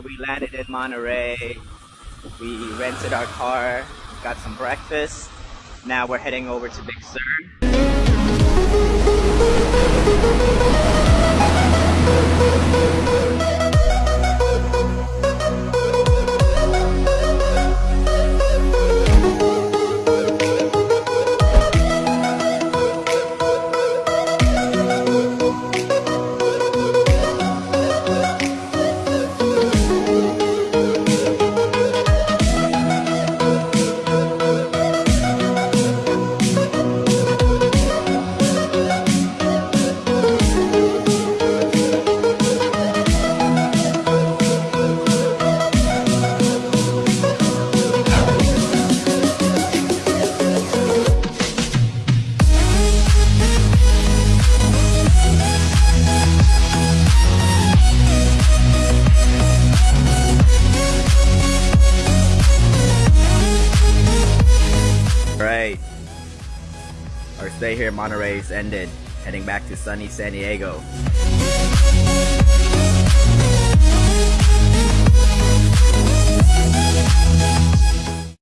landed in Monterey. We rented our car, got some breakfast. Now we're heading over to Big Sur. Our stay here in Monterey is ended. Heading back to sunny San Diego.